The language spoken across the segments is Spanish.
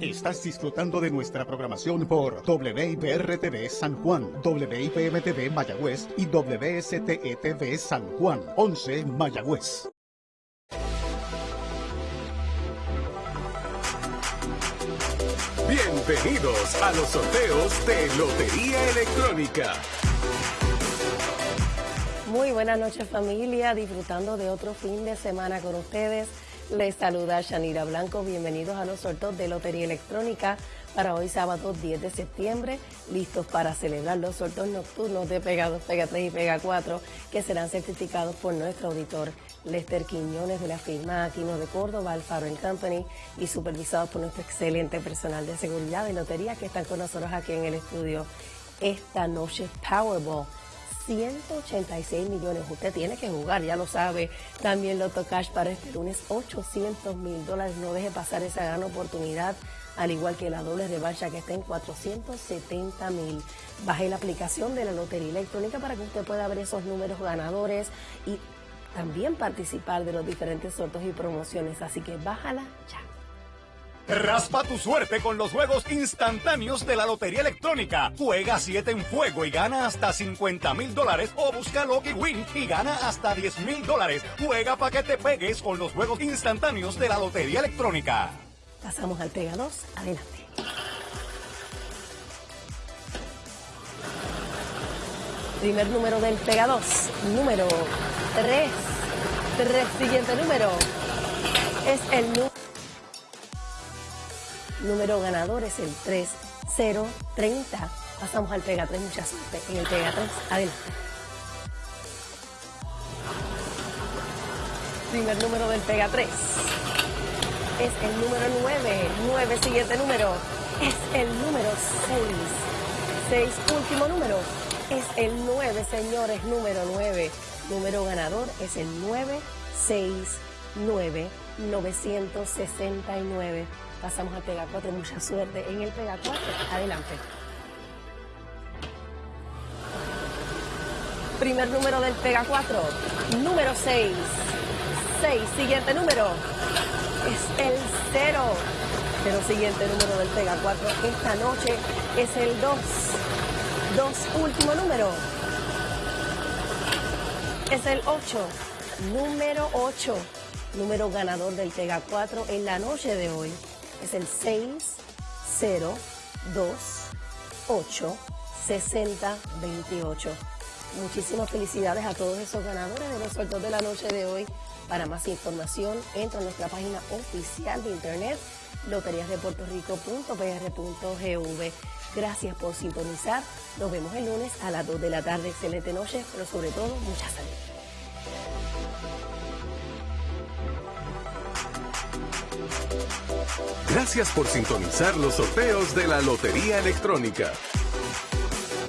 Estás disfrutando de nuestra programación por WIPR-TV San Juan, WIPM-TV Mayagüez y WSTE-TV San Juan, 11 Mayagüez. Bienvenidos a los sorteos de Lotería Electrónica. Muy buenas noches familia, disfrutando de otro fin de semana con ustedes. Les saluda Shanira Blanco, bienvenidos a los sorteos de Lotería Electrónica para hoy sábado 10 de septiembre, listos para celebrar los sorteos nocturnos de Pega 2, Pega 3 y Pega 4 que serán certificados por nuestro auditor Lester Quiñones de la firma Aquino de Córdoba, Alfaro Company y supervisados por nuestro excelente personal de seguridad de lotería que están con nosotros aquí en el estudio. Esta noche Powerball 186 millones. Usted tiene que jugar, ya lo sabe. También Loto Cash para este lunes, 800 mil dólares. No deje pasar esa gran oportunidad, al igual que la doble revancha que está en 470 mil. Baje la aplicación de la Lotería Electrónica para que usted pueda ver esos números ganadores y también participar de los diferentes sorteos y promociones. Así que bájala ya. Raspa tu suerte con los juegos instantáneos de la Lotería Electrónica. Juega 7 en fuego y gana hasta 50 mil dólares o busca Lucky Win y gana hasta 10 mil dólares. Juega para que te pegues con los juegos instantáneos de la Lotería Electrónica. Pasamos al Pega 2. Adelante. Primer número del Pega 2. Número 3. 3. Siguiente número. Es el número número ganador es el 3030. Pasamos al Pega 3, mucha suerte en el Pega 3. Adelante. Primer número del Pega 3 es el número 9. 9, siguiente número es el número 6. 6, último número es el 9, señores, número 9. Número ganador es el 969 969. Pasamos al Pega 4, mucha suerte en el Pega 4. Adelante. Primer número del Pega 4, número 6. 6, siguiente número es el 0. Pero siguiente número del Pega 4 esta noche es el 2. 2, último número. Es el 8. Número 8. Número ganador del Pega 4 en la noche de hoy es el 602 6028. Muchísimas felicidades a todos esos ganadores de los sueltos de la noche de hoy. Para más información, entra a nuestra página oficial de internet loteriasdepuertorico.pr.gv. Gracias por sintonizar. Nos vemos el lunes a las 2 de la tarde. Excelente noche, pero sobre todo, mucha salud. Gracias por sintonizar los sorteos de la Lotería Electrónica.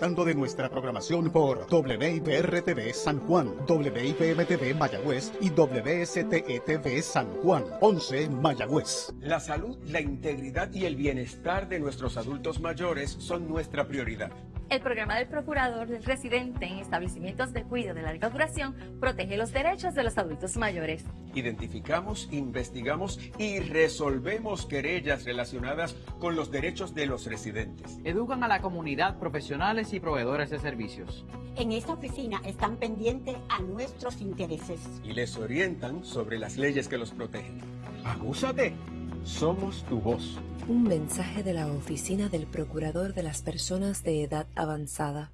Dando de nuestra programación por WIPR-TV San Juan, WIPM-TV Mayagüez y WSTE-TV San Juan, 11 Mayagüez. La salud, la integridad y el bienestar de nuestros adultos mayores son nuestra prioridad. El programa del procurador del residente en establecimientos de cuidado de larga duración protege los derechos de los adultos mayores. Identificamos, investigamos y resolvemos querellas relacionadas con los derechos de los residentes. Educan a la comunidad profesionales y proveedores de servicios. En esta oficina están pendientes a nuestros intereses. Y les orientan sobre las leyes que los protegen. Agúzate. Somos tu voz. Un mensaje de la Oficina del Procurador de las Personas de Edad Avanzada.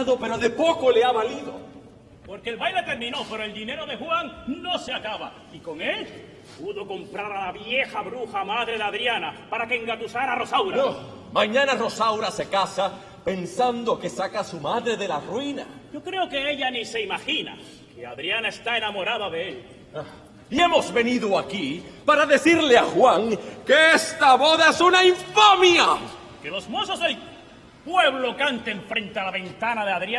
Ganado, pero de poco le ha valido. Porque el baile terminó, pero el dinero de Juan no se acaba. Y con él pudo comprar a la vieja bruja madre de Adriana para que engatusara a Rosaura. No, mañana Rosaura se casa pensando que saca a su madre de la ruina. Yo creo que ella ni se imagina que Adriana está enamorada de él. Ah, y hemos venido aquí para decirle a Juan que esta boda es una infamia. Que los mozos del pueblo canten frente a la ventana de Adriana.